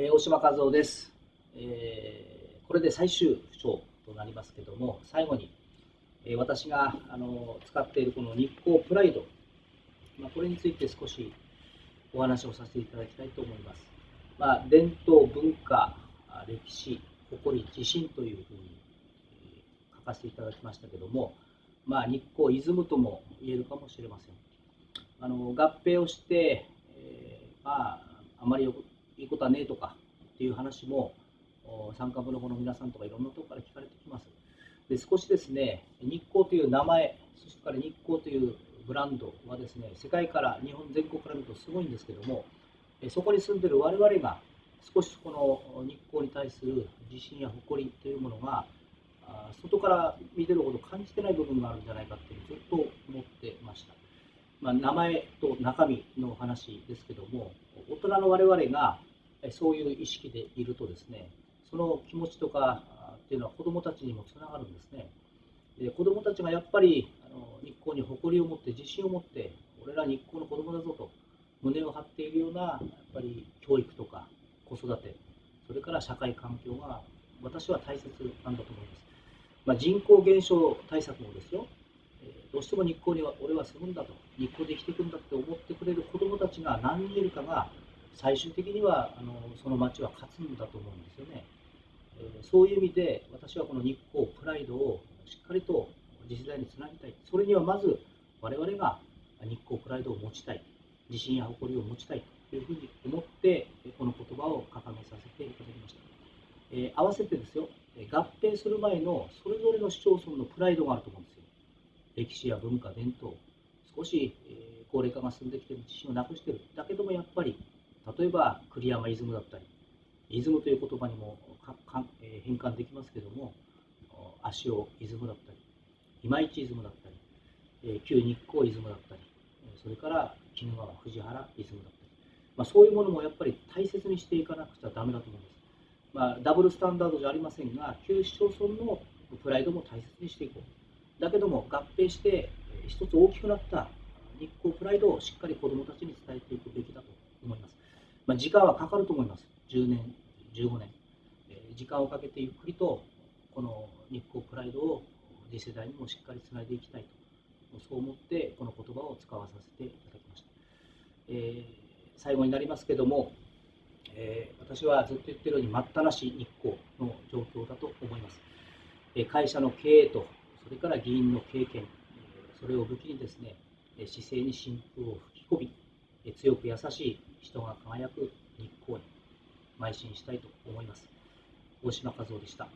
えー、大島和夫です、えー、これで最終章となりますけども、最後に、えー、私があの使っているこの日光プライド、まあ、これについて少しお話をさせていただきたいと思います。まあ、伝統、文化、歴史、誇り、自信というふうに書かせていただきましたけども、まあ、日光イズムとも言えるかもしれません。あの合併をして、えー、まあ、あまりいいことはねえとかっていう話も参加部の子の皆さんとかいろんなところから聞かれてきます。で少しですね、日光という名前、そしてから日光というブランドはですね、世界から、日本全国から見るとすごいんですけども、そこに住んでる我々が少しこの日光に対する自信や誇りというものが外から見てるほど感じてない部分があるんじゃないかっていうずっと思ってました。まあ、名前と中身の話ですけども、大人の我々がそういう意識でいるとですね、その気持ちとかっていうのは子どもたちにもつながるんですね。で子どもたちがやっぱりあの日光に誇りを持って自信を持って俺ら日光の子どもだぞと胸を張っているようなやっぱり教育とか子育てそれから社会環境が私は大切なんだと思います。まあ、人口減少対策もですよ、どうしても日光には俺は住むんだと日光で生きていくんだって思ってくれる子どもたちが何人いるかが最終的にはあのその町は勝つんだと思うんですよね。えそういう意味で私はこの日光プライドをしっかりと次世代につなぎたい。それにはまず我々が日光プライドを持ちたい。自信や誇りを持ちたいというふうに思ってこの言葉を掲げさせていただきました。えー、合わせてですよ、合併する前のそれぞれの市町村のプライドがあると思うんですよ。歴史や文化、伝統、少し、え高齢化が進んできている自信をなくしてる。だけどもやっぱり例えば栗山イズムだったり、イズムという言葉にも変換できますけども、足尾イズムだったり、今市イズムだったり、旧日光イズムだったり、それから鬼怒川藤原イズムだったり、まあ、そういうものもやっぱり大切にしていかなくちゃだめだと思います。まあ、ダブルスタンダードじゃありませんが、旧市町村のプライドも大切にしていこう。だけども合併して一つ大きくなった日光プライドをしっかり子どもたちに伝えていくべきだと思います。まあ、時間はかかると思います。10年、15年。え時間をかけてゆっくりと、この日光プライドを次世代にもしっかりつないでいきたいと、そう思ってこの言葉を使わさせていただきました。えー、最後になりますけども、えー、私はずっと言ってるように待ったなし日光の状況だと思います。え会社の経営と、それから議員の経験、それを武器にですね、姿勢に新風を吹き込み、強く優しい人が輝く日光に邁進したいと思います。大島和夫でした。